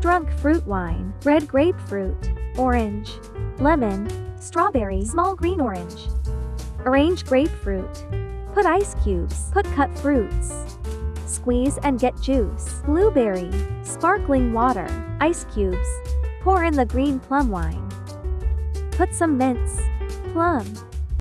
Drunk fruit wine, red grapefruit, orange, lemon, strawberry, small green orange. Arrange grapefruit. Put ice cubes, put cut fruits. Squeeze and get juice. Blueberry, sparkling water, ice cubes. Pour in the green plum wine. Put some mints, plum,